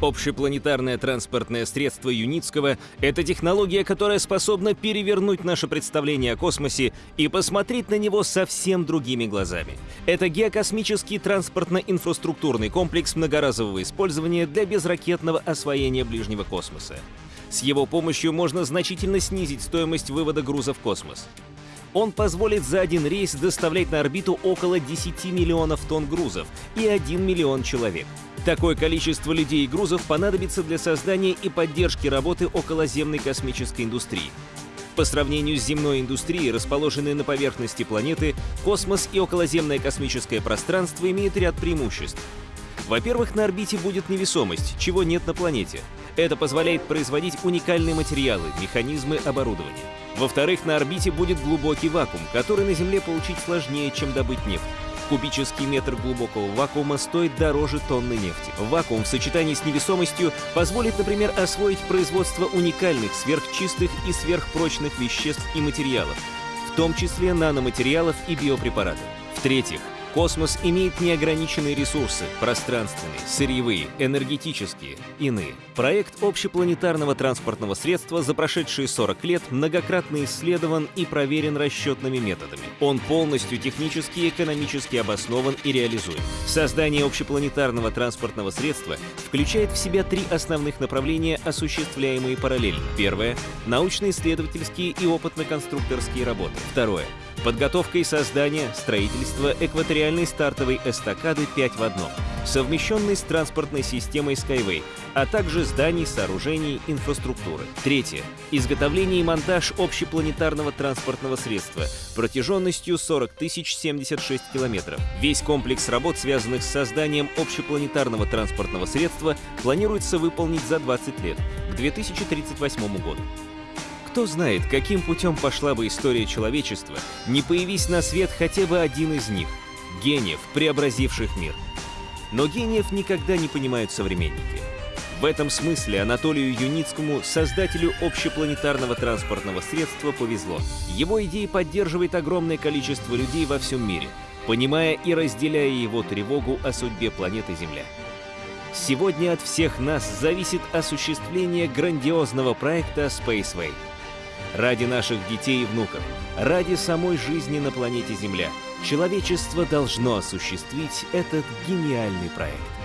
Общепланетарное транспортное средство Юницкого — это технология, которая способна перевернуть наше представление о космосе и посмотреть на него совсем другими глазами. Это геокосмический транспортно-инфраструктурный комплекс многоразового использования для безракетного освоения ближнего космоса. С его помощью можно значительно снизить стоимость вывода груза в космос. Он позволит за один рейс доставлять на орбиту около 10 миллионов тонн грузов и 1 миллион человек. Такое количество людей и грузов понадобится для создания и поддержки работы околоземной космической индустрии. По сравнению с земной индустрией, расположенной на поверхности планеты, космос и околоземное космическое пространство имеют ряд преимуществ. Во-первых, на орбите будет невесомость, чего нет на планете. Это позволяет производить уникальные материалы, механизмы, оборудование. Во-вторых, на орбите будет глубокий вакуум, который на Земле получить сложнее, чем добыть нефть. Кубический метр глубокого вакуума стоит дороже тонны нефти. Вакуум в сочетании с невесомостью позволит, например, освоить производство уникальных, сверхчистых и сверхпрочных веществ и материалов, в том числе наноматериалов и биопрепаратов. В-третьих, Космос имеет неограниченные ресурсы – пространственные, сырьевые, энергетические, иные. Проект общепланетарного транспортного средства за прошедшие 40 лет многократно исследован и проверен расчетными методами. Он полностью технически и экономически обоснован и реализуем. Создание общепланетарного транспортного средства включает в себя три основных направления, осуществляемые параллельно. Первое – научно-исследовательские и опытно-конструкторские работы. Второе – Подготовка и создание, строительство экваториальной стартовой эстакады 5 в 1, совмещенной с транспортной системой Skyway, а также зданий, сооружений, инфраструктуры. Третье. Изготовление и монтаж общепланетарного транспортного средства протяженностью 40 076 километров. Весь комплекс работ, связанных с созданием общепланетарного транспортного средства, планируется выполнить за 20 лет, к 2038 году. Кто знает, каким путем пошла бы история человечества, не появись на свет хотя бы один из них — гениев, преобразивших мир. Но гениев никогда не понимают современники. В этом смысле Анатолию Юницкому, создателю общепланетарного транспортного средства, повезло. Его идеи поддерживает огромное количество людей во всем мире, понимая и разделяя его тревогу о судьбе планеты Земля. Сегодня от всех нас зависит осуществление грандиозного проекта Spaceway — Ради наших детей и внуков, ради самой жизни на планете Земля, человечество должно осуществить этот гениальный проект.